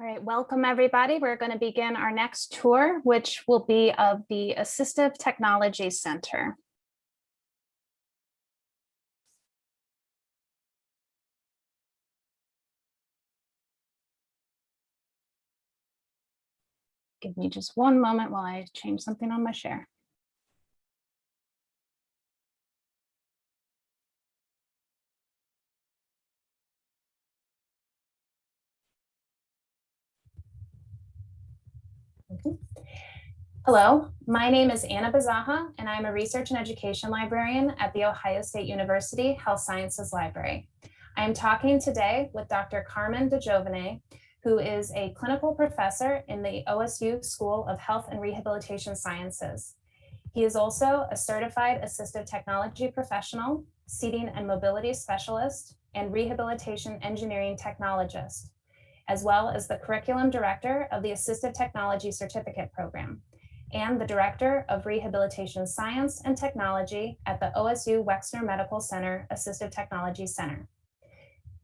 All right, welcome everybody. We're going to begin our next tour, which will be of the Assistive Technology Center. Give me just one moment while I change something on my share. Hello, my name is Anna Bazaha, and I'm a research and education librarian at The Ohio State University Health Sciences Library. I am talking today with Dr. Carmen DiGiovine, who is a clinical professor in the OSU School of Health and Rehabilitation Sciences. He is also a certified assistive technology professional, seating and mobility specialist, and rehabilitation engineering technologist, as well as the curriculum director of the Assistive Technology Certificate Program and the Director of Rehabilitation Science and Technology at the OSU Wexner Medical Center Assistive Technology Center.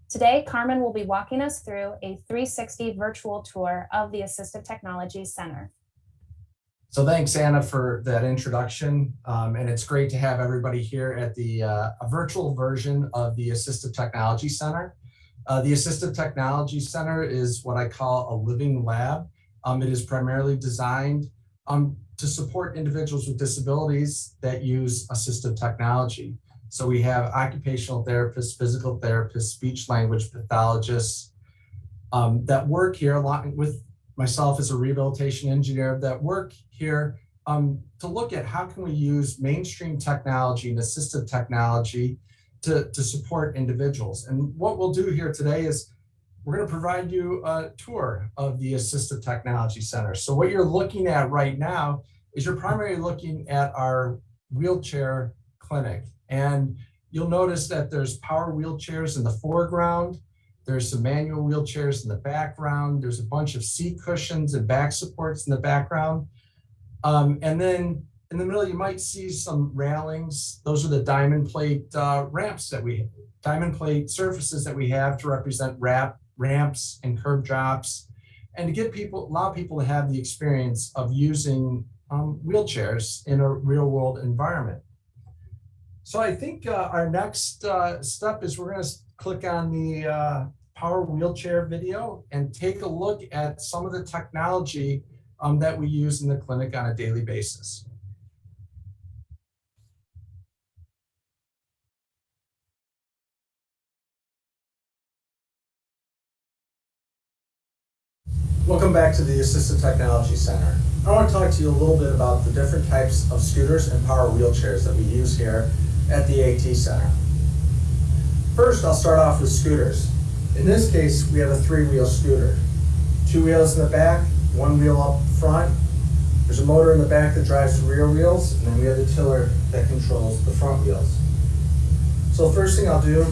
Today, Carmen will be walking us through a 360 virtual tour of the Assistive Technology Center. So thanks, Anna, for that introduction. Um, and it's great to have everybody here at the uh, a virtual version of the Assistive Technology Center. Uh, the Assistive Technology Center is what I call a living lab. Um, it is primarily designed um, to support individuals with disabilities that use assistive technology. So we have occupational therapists, physical therapists, speech language pathologists um, that work here along with myself as a rehabilitation engineer that work here um, to look at how can we use mainstream technology and assistive technology to, to support individuals. And what we'll do here today is we're going to provide you a tour of the Assistive Technology Center. So what you're looking at right now is you're primarily looking at our wheelchair clinic. And you'll notice that there's power wheelchairs in the foreground. There's some manual wheelchairs in the background. There's a bunch of seat cushions and back supports in the background. Um, and then in the middle, you might see some railings. Those are the diamond plate uh, ramps that we, diamond plate surfaces that we have to represent wrap ramps and curb drops, and to get people, allow people to have the experience of using um, wheelchairs in a real world environment. So I think uh, our next uh, step is we're going to click on the uh, power wheelchair video and take a look at some of the technology um, that we use in the clinic on a daily basis. Welcome back to the Assistive Technology Center. I want to talk to you a little bit about the different types of scooters and power wheelchairs that we use here at the AT Center. First, I'll start off with scooters. In this case, we have a three-wheel scooter. Two wheels in the back, one wheel up front. There's a motor in the back that drives the rear wheels, and then we have the tiller that controls the front wheels. So first thing I'll do,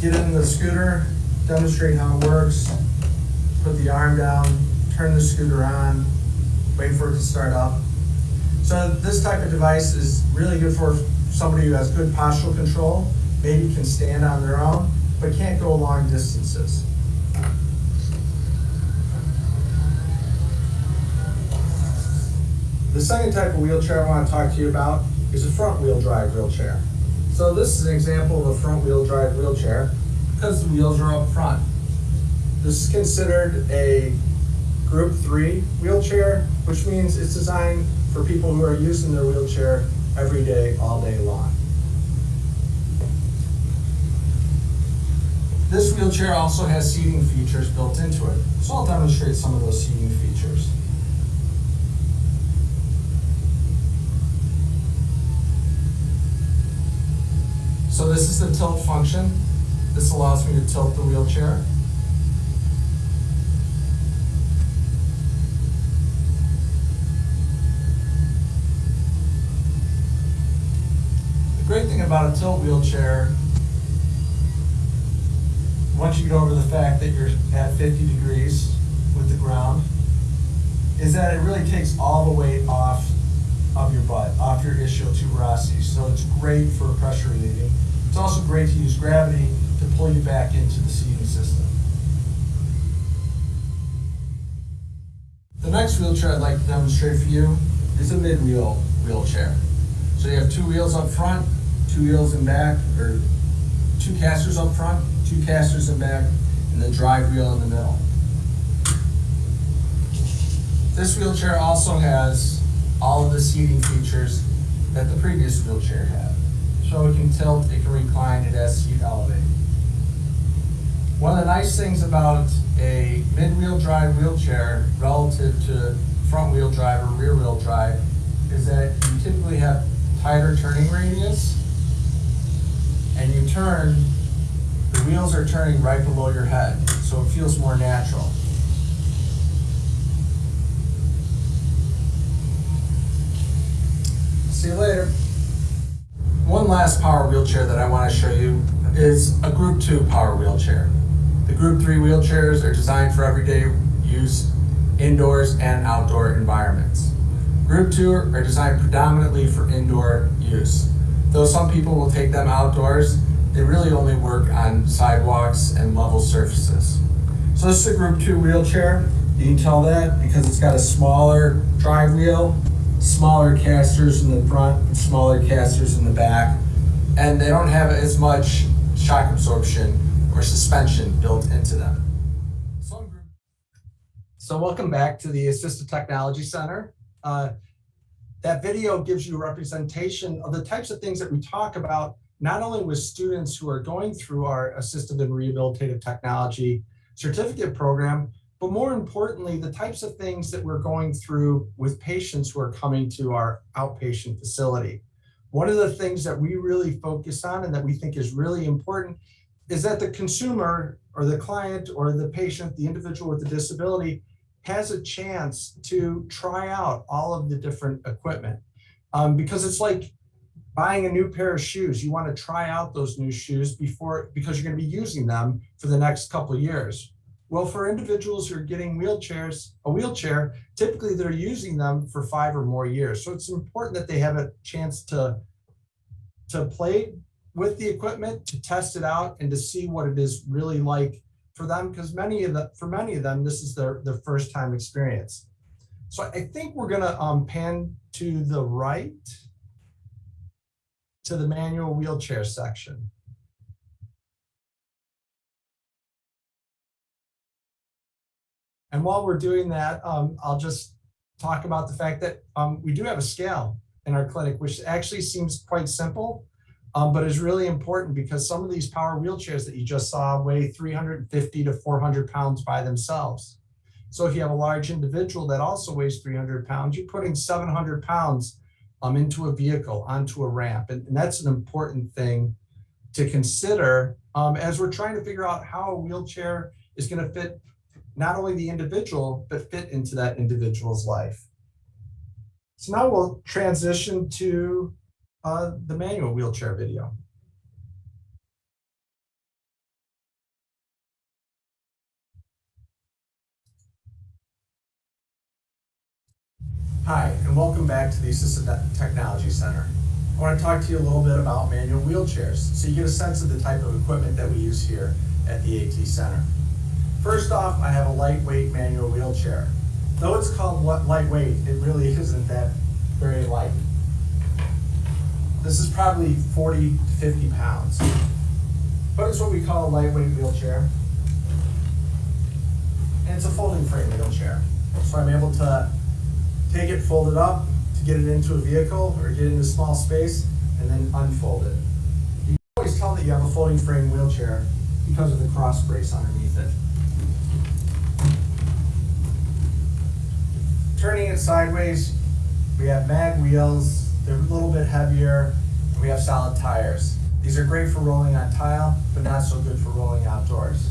get in the scooter, demonstrate how it works, put the arm down, turn the scooter on, wait for it to start up. So this type of device is really good for somebody who has good postural control, maybe can stand on their own, but can't go long distances. The second type of wheelchair I want to talk to you about is a front wheel drive wheelchair. So this is an example of a front wheel drive wheelchair because the wheels are up front. This is considered a group three wheelchair, which means it's designed for people who are using their wheelchair every day, all day long. This wheelchair also has seating features built into it. So I'll demonstrate some of those seating features. So this is the tilt function. This allows me to tilt the wheelchair. Great thing about a tilt wheelchair, once you get over the fact that you're at 50 degrees with the ground, is that it really takes all the weight off of your butt, off your ischial tuberosity. So it's great for pressure relieving. It's also great to use gravity to pull you back into the seating system. The next wheelchair I'd like to demonstrate for you is a mid-wheel wheelchair. So you have two wheels up front, two wheels in back, or two casters up front, two casters in back, and the drive wheel in the middle. This wheelchair also has all of the seating features that the previous wheelchair had. So it can tilt, it can recline, it has seat elevate. One of the nice things about a mid-wheel drive wheelchair relative to front-wheel drive or rear-wheel drive is that you typically have tighter turning radius and you turn, the wheels are turning right below your head, so it feels more natural. See you later. One last power wheelchair that I want to show you is a Group 2 power wheelchair. The Group 3 wheelchairs are designed for everyday use indoors and outdoor environments. Group 2 are designed predominantly for indoor use. Though some people will take them outdoors, they really only work on sidewalks and level surfaces. So this is a Group 2 wheelchair. You can tell that because it's got a smaller drive wheel, smaller casters in the front, and smaller casters in the back. And they don't have as much shock absorption or suspension built into them. So welcome back to the Assistive Technology Center. Uh, That video gives you a representation of the types of things that we talk about, not only with students who are going through our assistive and rehabilitative technology certificate program, but more importantly, the types of things that we're going through with patients who are coming to our outpatient facility. One of the things that we really focus on and that we think is really important is that the consumer or the client or the patient, the individual with the disability, has a chance to try out all of the different equipment. Um, because it's like buying a new pair of shoes. You want to try out those new shoes before, because you're going to be using them for the next couple of years. Well, for individuals who are getting wheelchairs, a wheelchair, typically they're using them for five or more years. So it's important that they have a chance to, to play with the equipment, to test it out and to see what it is really like for them, because many of the, for many of them, this is their, their first time experience. So I think we're gonna um, pan to the right to the manual wheelchair section. And while we're doing that, um, I'll just talk about the fact that um, we do have a scale in our clinic, which actually seems quite simple, um, but is really important because some of these power wheelchairs that you just saw weigh 350 to 400 pounds by themselves. So if you have a large individual that also weighs 300 pounds, you're putting 700 pounds um, into a vehicle, onto a ramp. And, and that's an important thing to consider um, as we're trying to figure out how a wheelchair is going to fit not only the individual, but fit into that individual's life. So now we'll transition to uh, the manual wheelchair video. Hi, and welcome back to the Assistive Technology Center. I want to talk to you a little bit about manual wheelchairs so you get a sense of the type of equipment that we use here at the AT Center. First off, I have a lightweight manual wheelchair. Though it's called lightweight, it really isn't that very light. This is probably 40 to 50 pounds. But it's what we call a lightweight wheelchair. And it's a folding frame wheelchair. So I'm able to take it, fold it up, to get it into a vehicle or get it into small space, and then unfold it. You can always tell that you have a folding frame wheelchair because of the cross brace underneath it. Turning it sideways, we have mag wheels, they're a little bit heavier, and we have solid tires. These are great for rolling on tile, but not so good for rolling outdoors.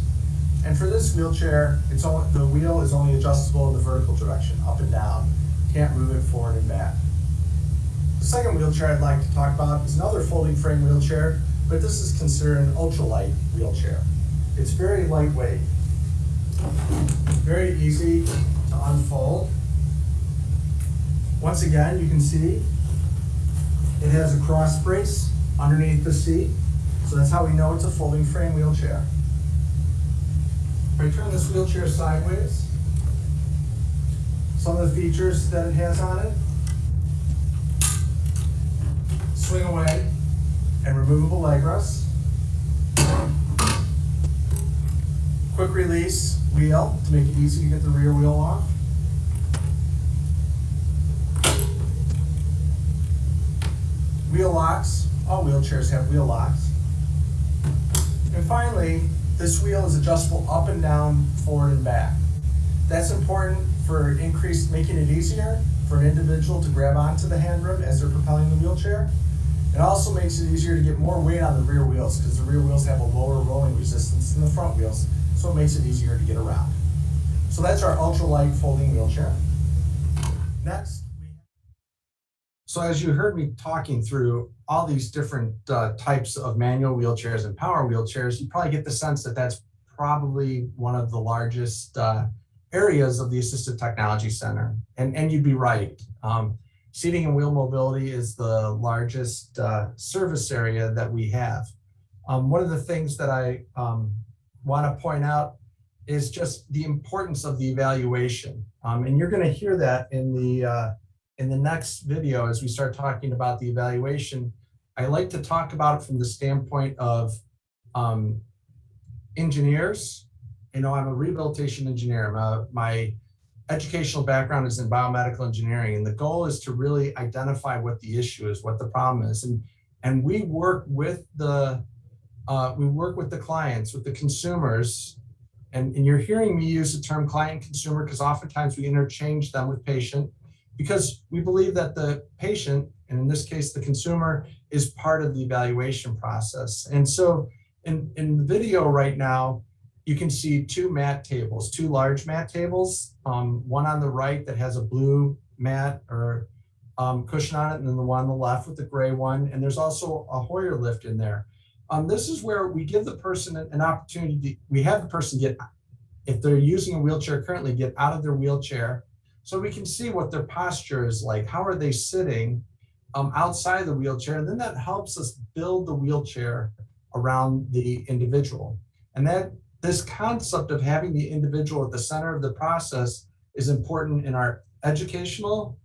And for this wheelchair, it's only, the wheel is only adjustable in the vertical direction, up and down. Can't move it forward and back. The second wheelchair I'd like to talk about is another folding frame wheelchair, but this is considered an ultralight wheelchair. It's very lightweight, very easy to unfold. Once again, you can see it has a cross brace underneath the seat. So that's how we know it's a folding frame wheelchair. I turn this wheelchair sideways, some of the features that it has on it. Swing away and removable leg rest. Quick release wheel to make it easy to get the rear wheel off. Wheel locks, all wheelchairs have wheel locks. And finally, this wheel is adjustable up and down, forward and back. That's important for increased, making it easier for an individual to grab onto the handrim as they're propelling the wheelchair. It also makes it easier to get more weight on the rear wheels because the rear wheels have a lower rolling resistance than the front wheels, so it makes it easier to get around. So that's our ultralight folding wheelchair. Next. So as you heard me talking through all these different uh, types of manual wheelchairs and power wheelchairs, you probably get the sense that that's probably one of the largest uh, areas of the Assistive Technology Center. And, and you'd be right. Um, seating and wheel mobility is the largest uh, service area that we have. Um, one of the things that I um, want to point out is just the importance of the evaluation. Um, and you're going to hear that in the uh, in the next video as we start talking about the evaluation. I like to talk about it from the standpoint of um, engineers. You know, I'm a rehabilitation engineer. My, my educational background is in biomedical engineering, and the goal is to really identify what the issue is, what the problem is, and and we work with the uh, we work with the clients, with the consumers, and, and you're hearing me use the term client consumer because oftentimes we interchange them with patient because we believe that the patient, and in this case the consumer, is part of the evaluation process. And so in, in the video right now, you can see two mat tables, two large mat tables, um, one on the right that has a blue mat or um, cushion on it, and then the one on the left with the gray one. And there's also a Hoyer lift in there. Um, this is where we give the person an opportunity, to, we have the person get, if they're using a wheelchair currently, get out of their wheelchair so we can see what their posture is like. How are they sitting um, outside the wheelchair? And then that helps us build the wheelchair around the individual. And that this concept of having the individual at the center of the process is important in our educational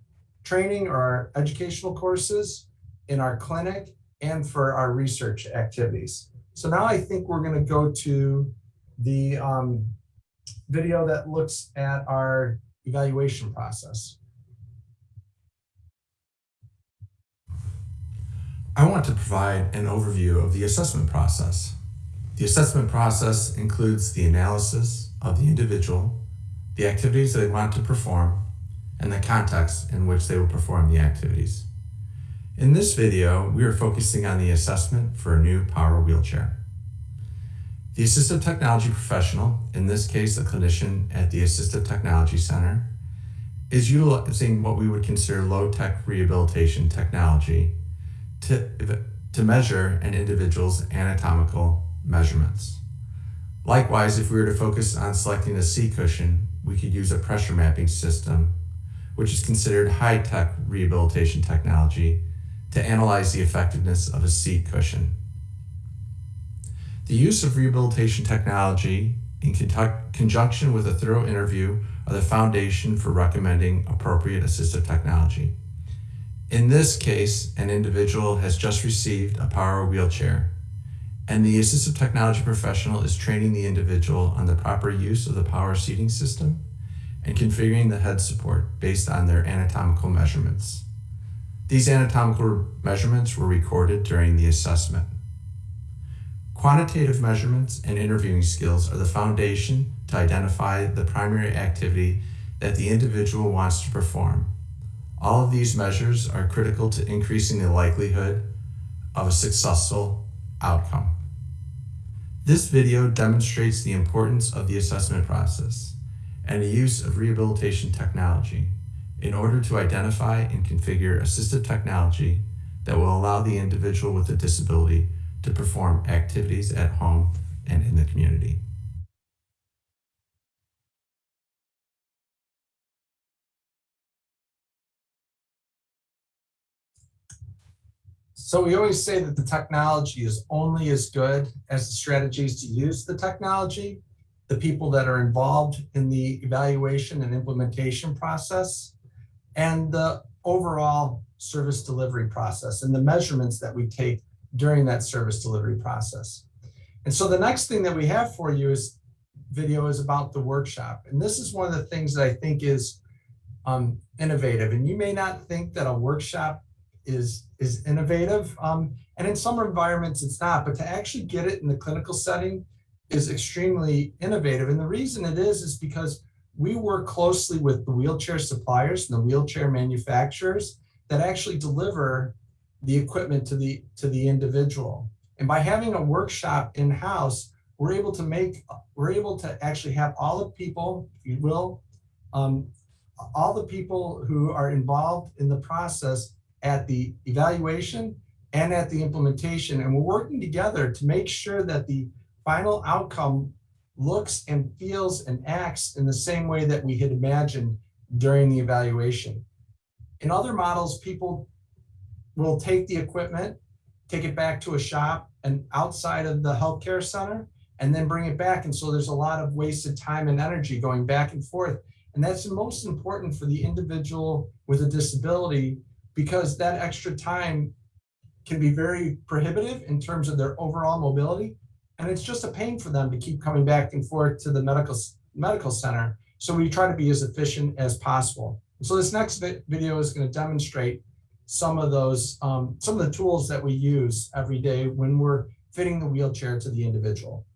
training or our educational courses, in our clinic, and for our research activities. So now I think we're gonna go to the um, video that looks at our evaluation process. I want to provide an overview of the assessment process. The assessment process includes the analysis of the individual, the activities they want to perform, and the context in which they will perform the activities. In this video, we are focusing on the assessment for a new power wheelchair. The assistive technology professional, in this case the clinician at the Assistive Technology Center, is utilizing what we would consider low-tech rehabilitation technology to, to measure an individual's anatomical measurements. Likewise, if we were to focus on selecting a C cushion, we could use a pressure mapping system, which is considered high-tech rehabilitation technology to analyze the effectiveness of a seat cushion. The use of rehabilitation technology in conjunction with a thorough interview are the foundation for recommending appropriate assistive technology. In this case, an individual has just received a power wheelchair, and the assistive technology professional is training the individual on the proper use of the power seating system and configuring the head support based on their anatomical measurements. These anatomical measurements were recorded during the assessment. Quantitative measurements and interviewing skills are the foundation to identify the primary activity that the individual wants to perform. All of these measures are critical to increasing the likelihood of a successful outcome. This video demonstrates the importance of the assessment process and the use of rehabilitation technology in order to identify and configure assistive technology that will allow the individual with a disability to perform activities at home and in the community. So we always say that the technology is only as good as the strategies to use the technology. the people that are involved in the evaluation and implementation process, and the overall service delivery process and the measurements that we take during that service delivery process. And so the next thing that we have for you is video is about the workshop. And this is one of the things that I think is um, innovative. And you may not think that a workshop is, is innovative. Um, and in some environments it's not, but to actually get it in the clinical setting is extremely innovative. And the reason it is, is because we work closely with the wheelchair suppliers and the wheelchair manufacturers that actually deliver the equipment to the, to the individual. And by having a workshop in-house, we're able to make, we're able to actually have all the people, if you will, um, all the people who are involved in the process at the evaluation and at the implementation. And we're working together to make sure that the final outcome looks and feels and acts in the same way that we had imagined during the evaluation. In other models, people will take the equipment, take it back to a shop and outside of the healthcare center, and then bring it back. And so there's a lot of wasted time and energy going back and forth. And that's the most important for the individual with a disability because that extra time can be very prohibitive in terms of their overall mobility. And it's just a pain for them to keep coming back and forth to the medical, medical center. So we try to be as efficient as possible. So this next video is going to demonstrate some of those, um, some of the tools that we use every day when we're fitting the wheelchair to the individual.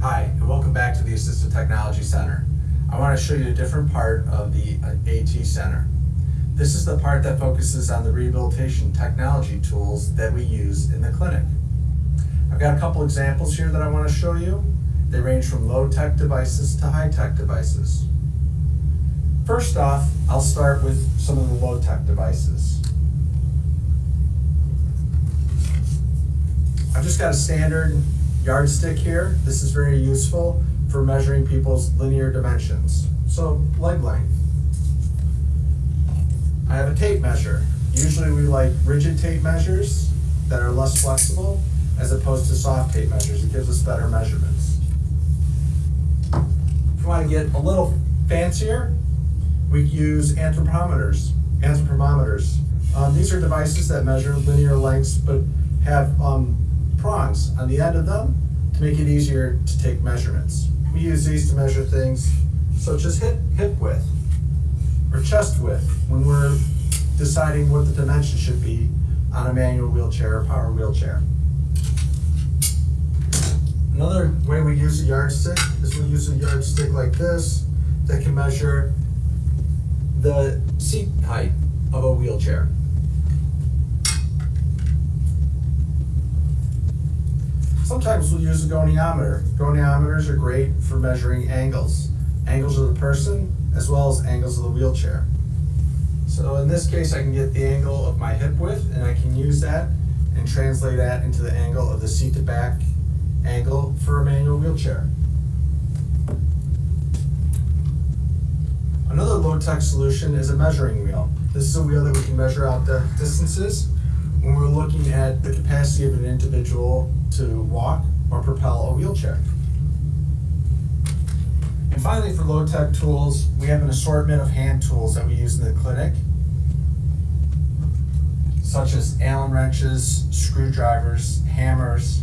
Hi, and welcome back to the Assistive Technology Center. I want to show you a different part of the uh, AT Center. This is the part that focuses on the rehabilitation technology tools that we use in the clinic. I've got a couple examples here that I want to show you. They range from low-tech devices to high-tech devices. First off, I'll start with some of the low-tech devices. I've just got a standard yardstick here. This is very useful for measuring people's linear dimensions. So leg length. I have a tape measure. Usually we like rigid tape measures that are less flexible as opposed to soft tape measures. It gives us better measurements. If you want to get a little fancier, we use anthropometers. Anthropometers. Um, these are devices that measure linear lengths but have um, prongs on the end of them to make it easier to take measurements. We use these to measure things such as hip, hip width or chest width when we're deciding what the dimension should be on a manual wheelchair or power wheelchair. Another way we use a yardstick is we use a yardstick like this that can measure the seat height of a wheelchair. Sometimes we'll use a goniometer. Goniometers are great for measuring angles. Angles of the person as well as angles of the wheelchair. So in this case, I can get the angle of my hip width and I can use that and translate that into the angle of the seat to back angle for a manual wheelchair. Another low-tech solution is a measuring wheel. This is a wheel that we can measure out the distances when we're looking at the capacity of an individual to walk or propel a wheelchair. And finally, for low-tech tools, we have an assortment of hand tools that we use in the clinic, such as Allen wrenches, screwdrivers, hammers,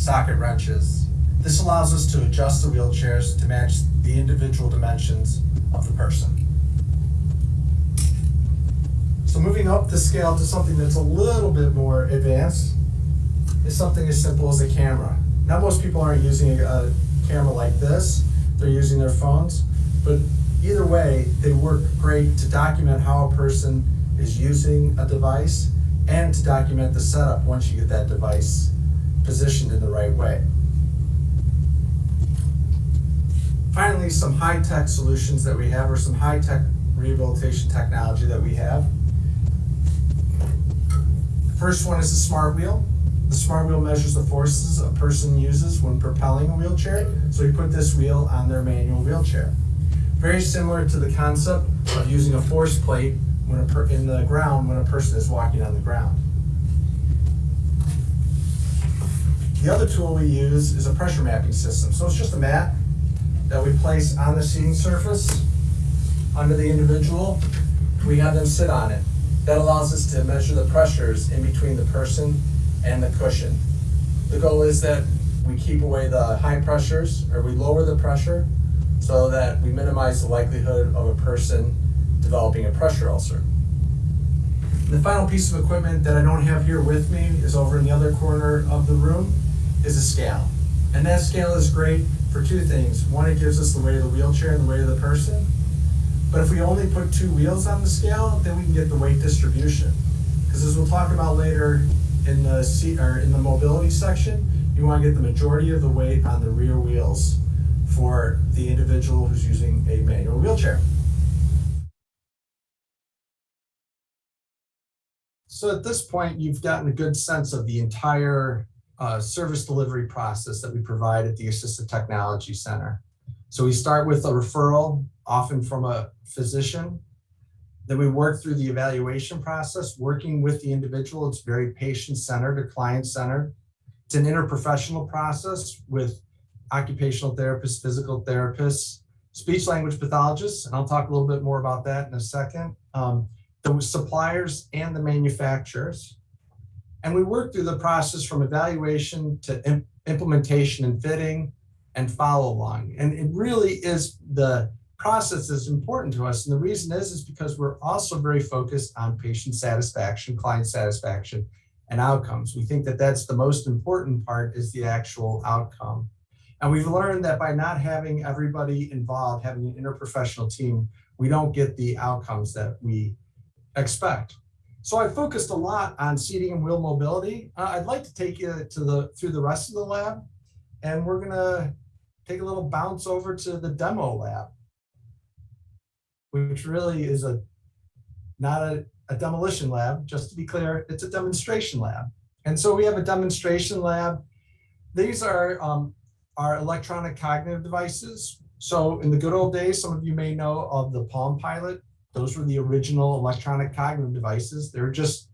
socket wrenches. This allows us to adjust the wheelchairs to match the individual dimensions of the person. So moving up the scale to something that's a little bit more advanced is something as simple as a camera. Now most people aren't using a camera like this, they're using their phones, but either way, they work great to document how a person is using a device and to document the setup once you get that device positioned in the right way. Finally, some high-tech solutions that we have or some high-tech rehabilitation technology that we have. The First one is the smart wheel. The smart wheel measures the forces a person uses when propelling a wheelchair. So we put this wheel on their manual wheelchair. Very similar to the concept of using a force plate when in the ground when a person is walking on the ground. The other tool we use is a pressure mapping system. So it's just a mat that we place on the seating surface under the individual. We have them sit on it. That allows us to measure the pressures in between the person and the cushion. The goal is that we keep away the high pressures or we lower the pressure so that we minimize the likelihood of a person developing a pressure ulcer. The final piece of equipment that I don't have here with me is over in the other corner of the room is a scale. And that scale is great for two things. One, it gives us the weight of the wheelchair and the weight of the person. But if we only put two wheels on the scale, then we can get the weight distribution. Because as we'll talk about later in the seat or in the mobility section, you want to get the majority of the weight on the rear wheels for the individual who's using a manual wheelchair. So at this point, you've gotten a good sense of the entire uh, service delivery process that we provide at the Assistive Technology Center. So we start with a referral, often from a physician. Then we work through the evaluation process, working with the individual. It's very patient-centered or client-centered. It's an interprofessional process with occupational therapists, physical therapists, speech language pathologists, and I'll talk a little bit more about that in a second, um, the suppliers and the manufacturers. And we work through the process from evaluation to imp implementation and fitting and follow along. And it really is the process that's important to us. And the reason is, is because we're also very focused on patient satisfaction, client satisfaction, and outcomes. We think that that's the most important part is the actual outcome. And we've learned that by not having everybody involved, having an interprofessional team, we don't get the outcomes that we expect. So I focused a lot on seating and wheel mobility. Uh, I'd like to take you to the through the rest of the lab, and we're gonna take a little bounce over to the demo lab, which really is a not a, a demolition lab. Just to be clear, it's a demonstration lab. And so we have a demonstration lab. These are um, our electronic cognitive devices. So in the good old days, some of you may know of the Palm Pilot. Those were the original electronic cognitive devices. They're just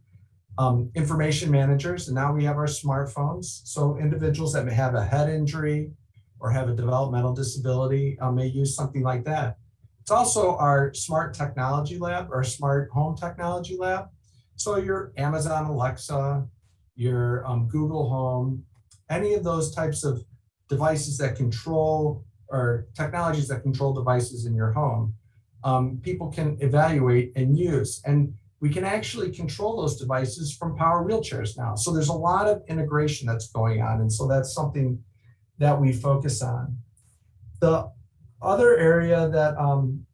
um, information managers. And now we have our smartphones. So individuals that may have a head injury or have a developmental disability uh, may use something like that. It's also our smart technology lab or smart home technology lab. So your Amazon Alexa, your um, Google Home, any of those types of devices that control or technologies that control devices in your home um, people can evaluate and use. And we can actually control those devices from power wheelchairs now. So there's a lot of integration that's going on. And so that's something that we focus on. The other area that um,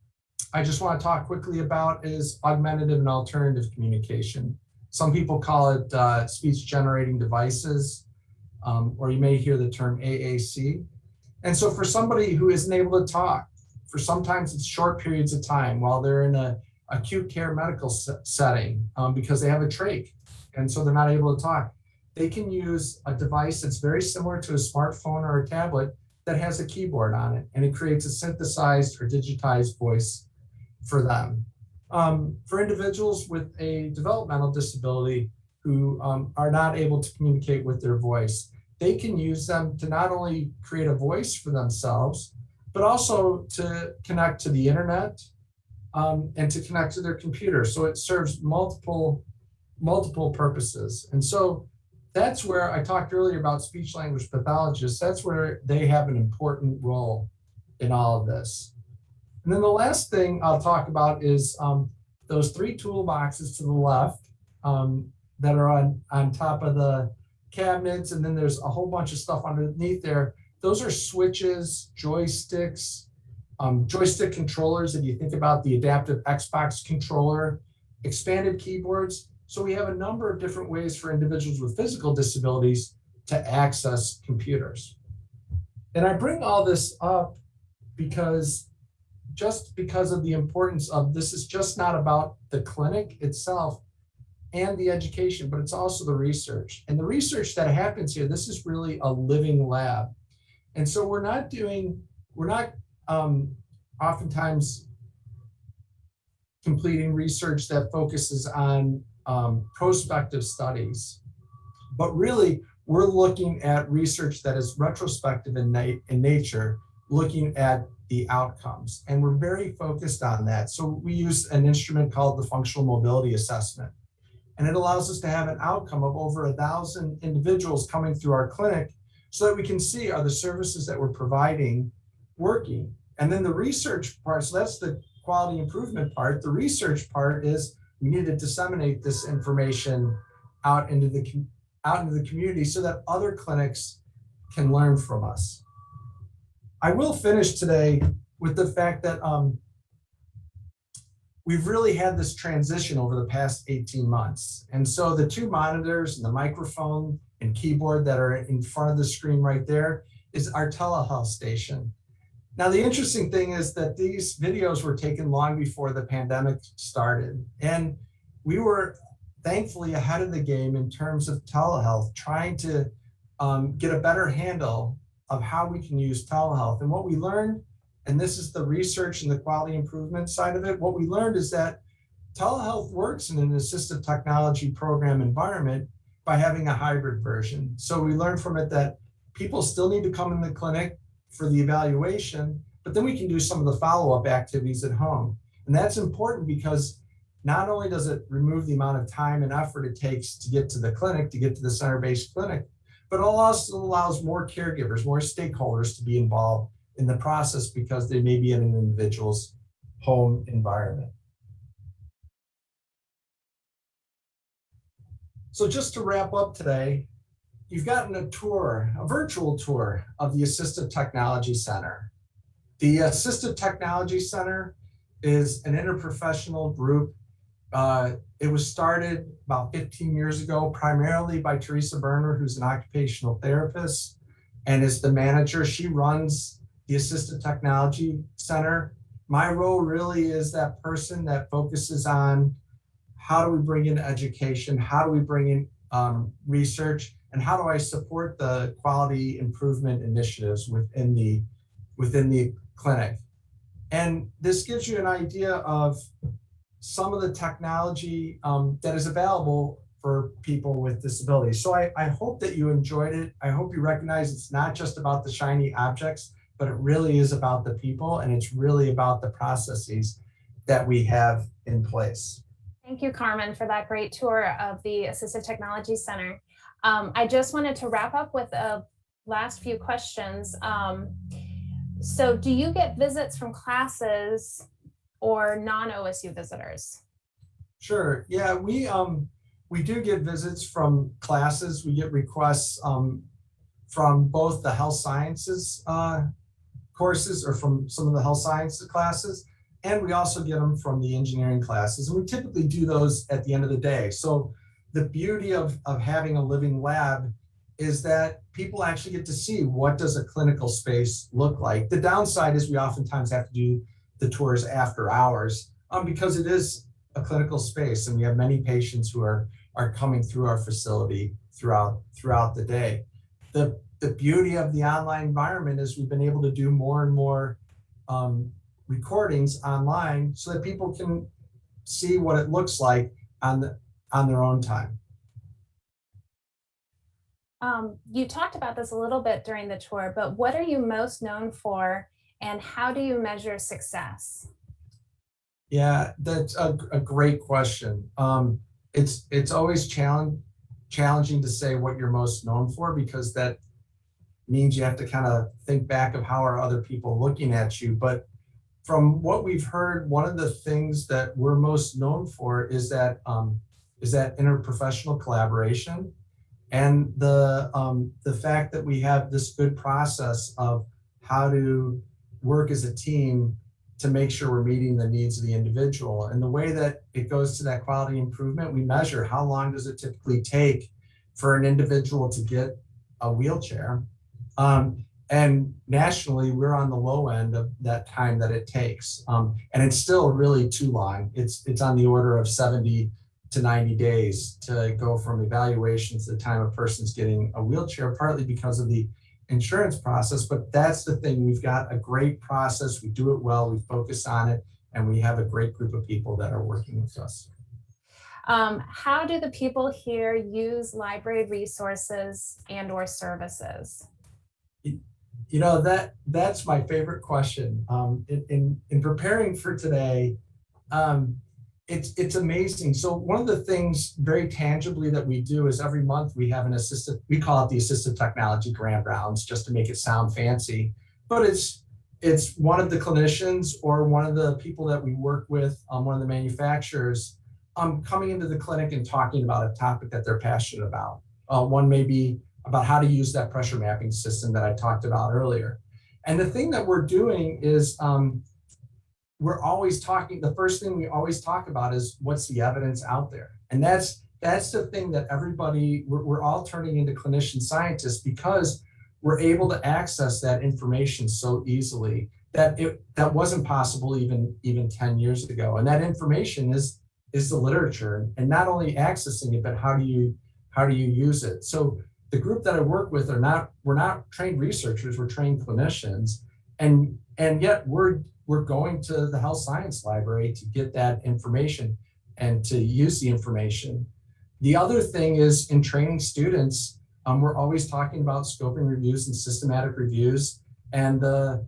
I just want to talk quickly about is augmentative and alternative communication. Some people call it uh, speech generating devices, um, or you may hear the term AAC. And so for somebody who isn't able to talk, for sometimes it's short periods of time while they're in a acute care medical setting um, because they have a trach and so they're not able to talk. They can use a device that's very similar to a smartphone or a tablet that has a keyboard on it and it creates a synthesized or digitized voice for them. Um, for individuals with a developmental disability who um, are not able to communicate with their voice, they can use them to not only create a voice for themselves, but also to connect to the internet um, and to connect to their computer. So it serves multiple, multiple purposes. And so that's where I talked earlier about speech language pathologists. That's where they have an important role in all of this. And then the last thing I'll talk about is um, those three toolboxes to the left um, that are on, on top of the cabinets. And then there's a whole bunch of stuff underneath there those are switches, joysticks, um, joystick controllers. If you think about the adaptive Xbox controller, expanded keyboards. So we have a number of different ways for individuals with physical disabilities to access computers. And I bring all this up because just because of the importance of this is just not about the clinic itself and the education, but it's also the research. And the research that happens here, this is really a living lab. And so we're not doing, we're not um, oftentimes completing research that focuses on um, prospective studies. But really, we're looking at research that is retrospective in, na in nature, looking at the outcomes. And we're very focused on that. So we use an instrument called the Functional Mobility Assessment. And it allows us to have an outcome of over a thousand individuals coming through our clinic so that we can see are the services that we're providing working. And then the research part, so that's the quality improvement part. The research part is we need to disseminate this information out into the out into the community so that other clinics can learn from us. I will finish today with the fact that um, we've really had this transition over the past 18 months. And so the two monitors and the microphone and keyboard that are in front of the screen right there is our telehealth station. Now, the interesting thing is that these videos were taken long before the pandemic started. And we were thankfully ahead of the game in terms of telehealth, trying to um, get a better handle of how we can use telehealth. And what we learned, and this is the research and the quality improvement side of it, what we learned is that telehealth works in an assistive technology program environment by having a hybrid version. So we learned from it that people still need to come in the clinic for the evaluation, but then we can do some of the follow-up activities at home. And that's important because not only does it remove the amount of time and effort it takes to get to the clinic, to get to the center-based clinic, but it also allows more caregivers, more stakeholders to be involved in the process because they may be in an individual's home environment. So just to wrap up today, you've gotten a tour, a virtual tour of the Assistive Technology Center. The Assistive Technology Center is an interprofessional group uh, it was started about 15 years ago, primarily by Teresa Berner, who's an occupational therapist and is the manager. She runs the Assistive Technology Center. My role really is that person that focuses on how do we bring in education, how do we bring in um, research, and how do I support the quality improvement initiatives within the within the clinic. And this gives you an idea of some of the technology um, that is available for people with disabilities. So I, I hope that you enjoyed it. I hope you recognize it's not just about the shiny objects, but it really is about the people and it's really about the processes that we have in place. Thank you, Carmen, for that great tour of the Assistive Technology Center. Um, I just wanted to wrap up with a last few questions. Um, so do you get visits from classes or non-OSU visitors? Sure. Yeah, we um we do get visits from classes. We get requests um, from both the health sciences uh, courses or from some of the health sciences classes, and we also get them from the engineering classes. And we typically do those at the end of the day. So the beauty of, of having a living lab is that people actually get to see what does a clinical space look like. The downside is we oftentimes have to do the tours after hours um, because it is a clinical space and we have many patients who are are coming through our facility throughout throughout the day. The the beauty of the online environment is we've been able to do more and more um, recordings online so that people can see what it looks like on the on their own time. Um, you talked about this a little bit during the tour, but what are you most known for and how do you measure success? Yeah, that's a, a great question. Um, it's it's always challenge, challenging to say what you're most known for because that means you have to kind of think back of how are other people looking at you. But from what we've heard, one of the things that we're most known for is that um, is that interprofessional collaboration and the um, the fact that we have this good process of how to work as a team to make sure we're meeting the needs of the individual. And the way that it goes to that quality improvement, we measure how long does it typically take for an individual to get a wheelchair. Um, and nationally, we're on the low end of that time that it takes. Um, and it's still really too long. It's, it's on the order of 70 to 90 days to go from evaluations to the time a person's getting a wheelchair, partly because of the insurance process, but that's the thing. We've got a great process. We do it well. We focus on it. and we have a great group of people that are working with us. Um, how do the people here use library resources and or services? You know, that, that's my favorite question. Um, in, in, in preparing for today, um, it's, it's amazing. So one of the things very tangibly that we do is every month we have an assistive, we call it the assistive technology grand rounds, just to make it sound fancy. But it's, it's one of the clinicians or one of the people that we work with, um, one of the manufacturers, um, coming into the clinic and talking about a topic that they're passionate about. Uh, one may be about how to use that pressure mapping system that I talked about earlier. And the thing that we're doing is um, we're always talking, the first thing we always talk about is what's the evidence out there. And that's that's the thing that everybody, we're, we're all turning into clinician scientists because we're able to access that information so easily that it that wasn't possible even even 10 years ago. And that information is is the literature and not only accessing it, but how do you how do you use it? So the group that I work with are not, we're not trained researchers, we're trained clinicians. And, and yet we're, we're going to the health science library to get that information and to use the information. The other thing is in training students, um, we're always talking about scoping reviews and systematic reviews. And uh,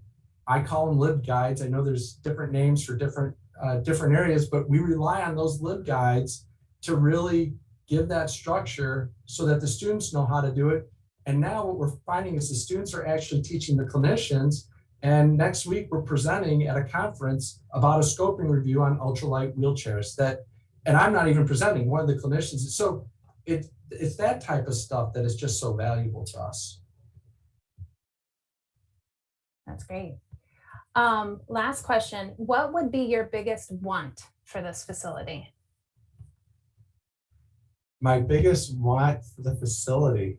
I call them LibGuides. I know there's different names for different, uh, different areas, but we rely on those LibGuides to really give that structure so that the students know how to do it. And now what we're finding is the students are actually teaching the clinicians. And next week we're presenting at a conference about a scoping review on ultralight wheelchairs that, and I'm not even presenting, one of the clinicians. So it, it's that type of stuff that is just so valuable to us. That's great. Um, last question, what would be your biggest want for this facility? My biggest want for the facility.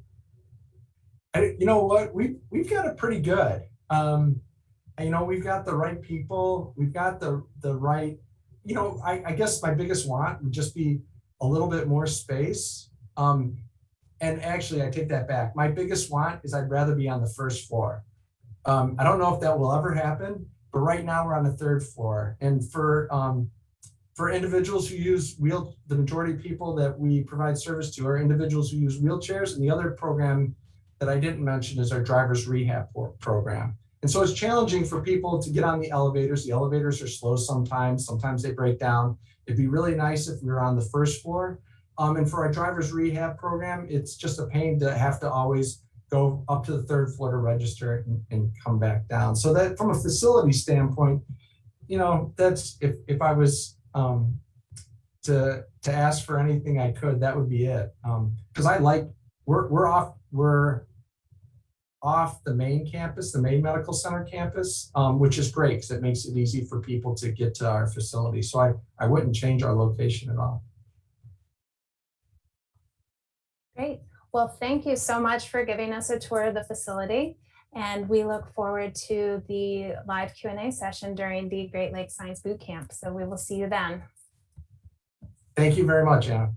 And you know what, we we've got it pretty good. Um, you know, we've got the right people, we've got the the right, you know, I, I guess my biggest want would just be a little bit more space. Um, and actually, I take that back. My biggest want is I'd rather be on the first floor. Um, I don't know if that will ever happen, but right now we're on the third floor. And for um, for individuals who use wheel, the majority of people that we provide service to are individuals who use wheelchairs. And the other program that I didn't mention is our driver's rehab program. And so it's challenging for people to get on the elevators. The elevators are slow sometimes, sometimes they break down. It'd be really nice if we were on the first floor. Um, and for our driver's rehab program, it's just a pain to have to always go up to the third floor to register and, and come back down. So that from a facility standpoint, you know, that's if, if I was um, to to ask for anything I could, that would be it. Because I like we're we're off we're off the main campus, the main medical center campus, um, which is great because it makes it easy for people to get to our facility. So I I wouldn't change our location at all. Great. Well, thank you so much for giving us a tour of the facility. And we look forward to the live Q&A session during the Great Lakes Science Boot Camp. So we will see you then. Thank you very much, Anna.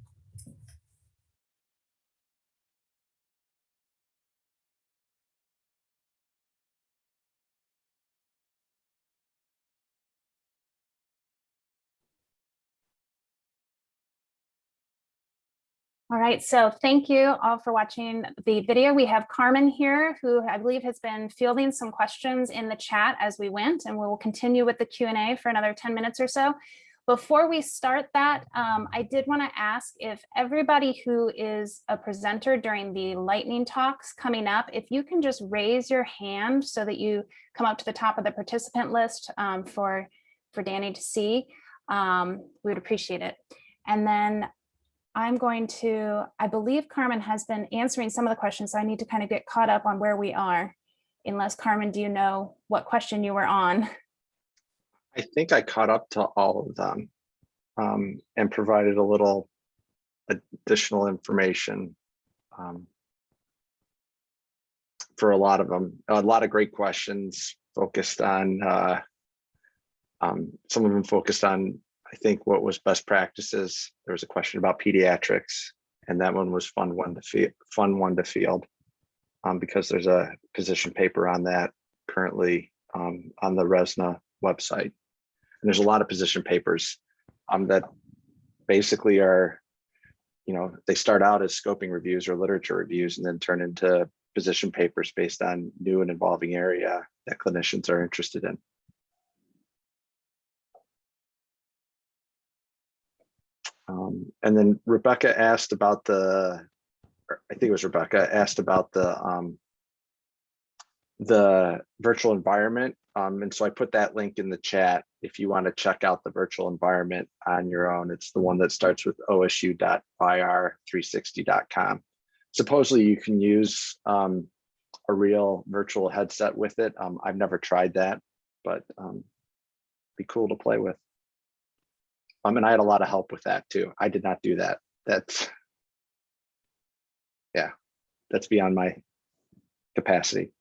All right, so thank you all for watching the video. We have Carmen here, who I believe has been fielding some questions in the chat as we went, and we will continue with the Q&A for another 10 minutes or so. Before we start that, um, I did want to ask if everybody who is a presenter during the lightning talks coming up, if you can just raise your hand so that you come up to the top of the participant list um, for, for Danny to see, um, we would appreciate it. And then I'm going to, I believe Carmen has been answering some of the questions, so I need to kind of get caught up on where we are. Unless Carmen, do you know what question you were on? I think I caught up to all of them um, and provided a little additional information um, for a lot of them. A lot of great questions focused on, uh, um, some of them focused on I think what was best practices, there was a question about pediatrics and that one was fun one to field, fun one to field. Um, because there's a position paper on that currently um, on the RESNA website. And there's a lot of position papers um, that basically are, you know, they start out as scoping reviews or literature reviews and then turn into position papers based on new and evolving area that clinicians are interested in. Um, and then Rebecca asked about the, I think it was Rebecca asked about the um, the virtual environment. Um, and so I put that link in the chat if you want to check out the virtual environment on your own. It's the one that starts with osu.ir360.com. Supposedly you can use um, a real virtual headset with it. Um, I've never tried that, but um, be cool to play with. Um, and I had a lot of help with that too. I did not do that. That's, yeah, that's beyond my capacity.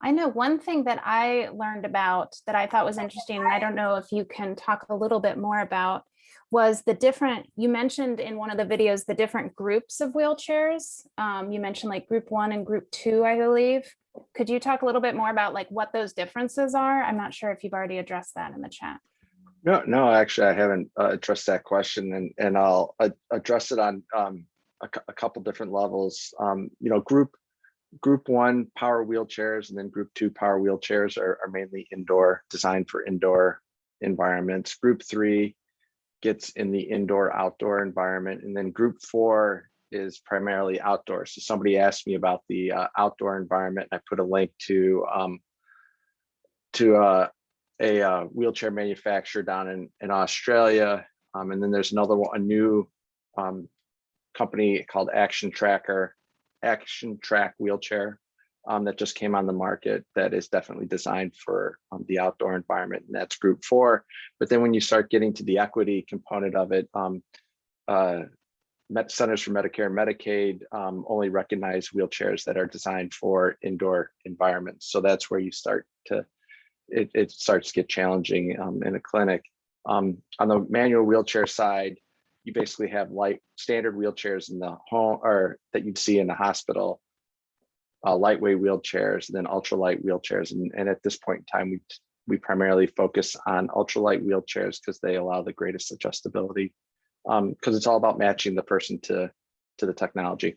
I know one thing that I learned about that I thought was interesting, and I don't know if you can talk a little bit more about, was the different, you mentioned in one of the videos, the different groups of wheelchairs. Um, you mentioned like group one and group two, I believe. Could you talk a little bit more about like what those differences are? I'm not sure if you've already addressed that in the chat. No, no, actually, I haven't uh, addressed that question and, and I'll uh, address it on um, a, a couple different levels. Um, you know, group, group one power wheelchairs and then group two power wheelchairs are, are mainly indoor, designed for indoor environments. Group three gets in the indoor outdoor environment. And then group four is primarily outdoors. So somebody asked me about the uh, outdoor environment. and I put a link to um, to uh, a uh, wheelchair manufacturer down in, in Australia. Um, and then there's another one, a new um, company called Action Tracker, Action Track Wheelchair um, that just came on the market that is definitely designed for um, the outdoor environment. And that's group four. But then when you start getting to the equity component of it, um, uh, Met Centers for Medicare and Medicaid um, only recognize wheelchairs that are designed for indoor environments. So that's where you start to it, it starts to get challenging um, in a clinic. Um, on the manual wheelchair side, you basically have light standard wheelchairs in the home or that you'd see in the hospital, uh, lightweight wheelchairs, and then ultralight wheelchairs. And, and at this point in time, we we primarily focus on ultralight wheelchairs because they allow the greatest adjustability. Because it's all about matching the person to to the technology.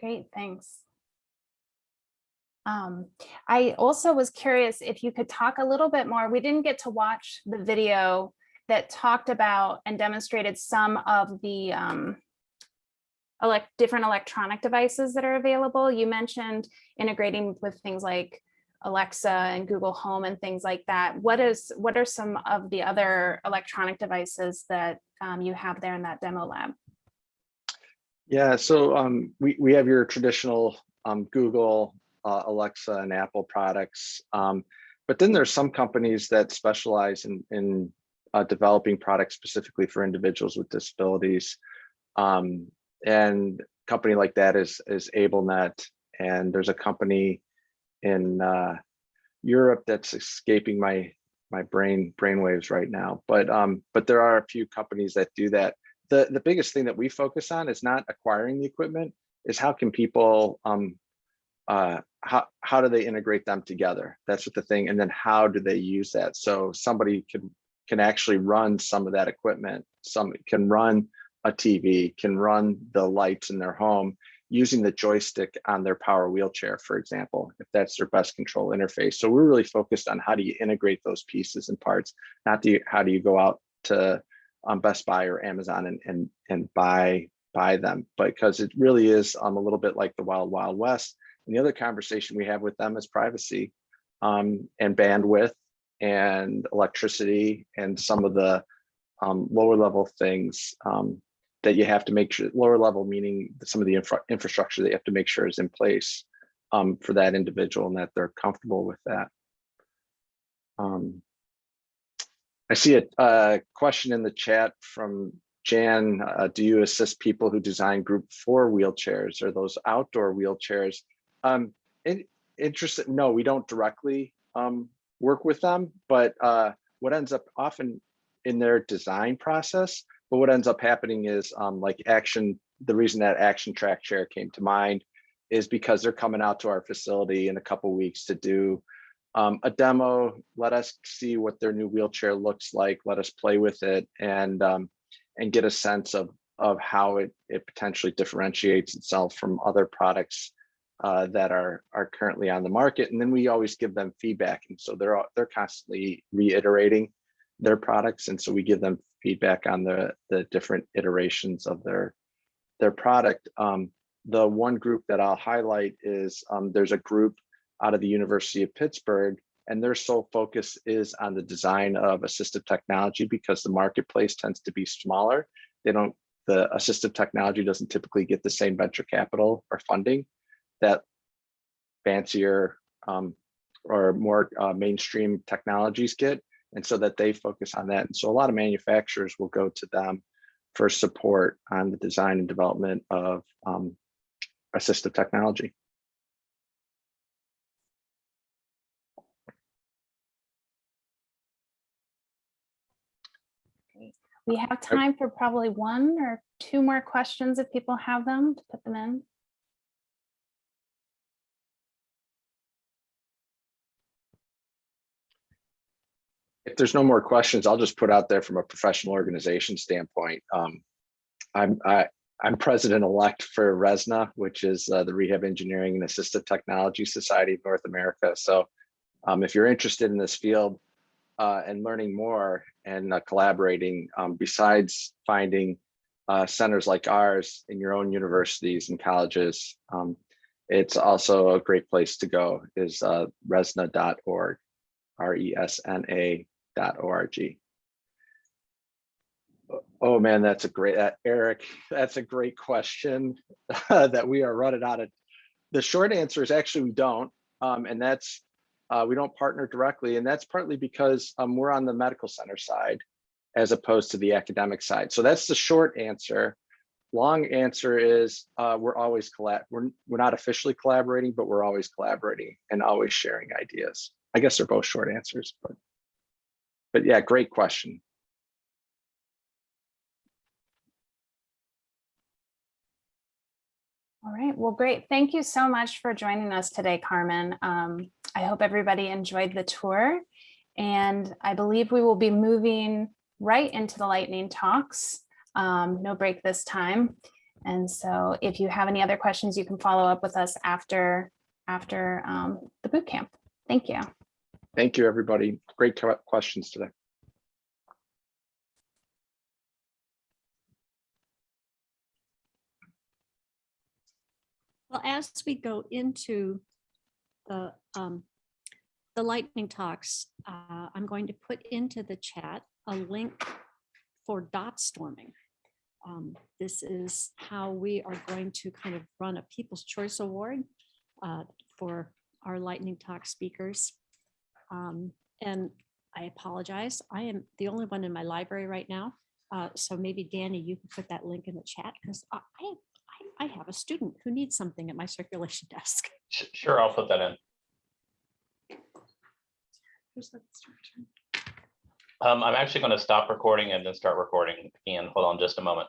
Great, thanks. Um, I also was curious if you could talk a little bit more. We didn't get to watch the video that talked about and demonstrated some of the um, elect different electronic devices that are available. You mentioned integrating with things like Alexa and Google Home and things like that. What is what are some of the other electronic devices that um, you have there in that demo lab? Yeah, so um, we, we have your traditional um, Google, uh, Alexa and Apple products. Um, but then there's some companies that specialize in, in uh, developing products specifically for individuals with disabilities. Um, and company like that is, is AbleNet. And there's a company in uh, Europe that's escaping my my brain brainwaves right now. But um, but there are a few companies that do that the, the biggest thing that we focus on is not acquiring the equipment, is how can people, um, uh, how, how do they integrate them together? That's what the thing, and then how do they use that? So somebody can, can actually run some of that equipment. Some can run a TV, can run the lights in their home using the joystick on their power wheelchair, for example, if that's their best control interface. So we're really focused on how do you integrate those pieces and parts, not the, how do you go out to on Best Buy or Amazon and and and buy buy them because it really is um, a little bit like the wild wild west. And the other conversation we have with them is privacy um, and bandwidth and electricity and some of the um, lower level things um, that you have to make sure lower level meaning some of the infra infrastructure that you have to make sure is in place um, for that individual and that they're comfortable with that. Um, I see a, a question in the chat from Jan. Uh, do you assist people who design group four wheelchairs or those outdoor wheelchairs? Um, in, interested, no, we don't directly um, work with them, but uh, what ends up often in their design process, but what ends up happening is um, like action, the reason that action track chair came to mind is because they're coming out to our facility in a couple weeks to do um, a demo, let us see what their new wheelchair looks like, let us play with it and um, and get a sense of of how it it potentially differentiates itself from other products uh, that are are currently on the market. And then we always give them feedback. And so they're they're constantly reiterating their products. And so we give them feedback on the the different iterations of their their product. Um, the one group that I'll highlight is um, there's a group out of the University of Pittsburgh, and their sole focus is on the design of assistive technology because the marketplace tends to be smaller. They don't, the assistive technology doesn't typically get the same venture capital or funding that fancier um, or more uh, mainstream technologies get. And so that they focus on that. And so a lot of manufacturers will go to them for support on the design and development of um, assistive technology. We have time for probably one or two more questions if people have them to put them in. If there's no more questions, I'll just put out there from a professional organization standpoint. Um, I'm I, I'm president-elect for RESNA, which is uh, the Rehab Engineering and Assistive Technology Society of North America. So um, if you're interested in this field uh, and learning more and uh, collaborating, um, besides finding uh, centers like ours in your own universities and colleges, um, it's also a great place to go is uh, resna.org, R-E-S-N-A dot O-R-G. Oh man, that's a great, uh, Eric, that's a great question that we are running out of. The short answer is actually we don't, um, and that's uh, we don't partner directly, and that's partly because um, we're on the medical center side as opposed to the academic side. So that's the short answer. Long answer is uh, we're always collab. We're we're not officially collaborating, but we're always collaborating and always sharing ideas. I guess they're both short answers, but but yeah, great question. All right, well, great. Thank you so much for joining us today, Carmen. Um, I hope everybody enjoyed the tour. And I believe we will be moving right into the lightning talks. Um, no break this time. And so if you have any other questions, you can follow up with us after, after um, the boot camp. Thank you. Thank you, everybody. Great questions today. Well, as we go into the, um, the lightning talks, uh, I'm going to put into the chat a link for Dotstorming. Um, This is how we are going to kind of run a People's Choice Award uh, for our lightning talk speakers. Um, And I apologize, I am the only one in my library right now. Uh, So maybe Danny, you can put that link in the chat because I, I I, I have a student who needs something at my circulation desk. Sure, I'll put that in. Who's the instructor? Um, I'm actually going to stop recording and then start recording again. Hold on just a moment.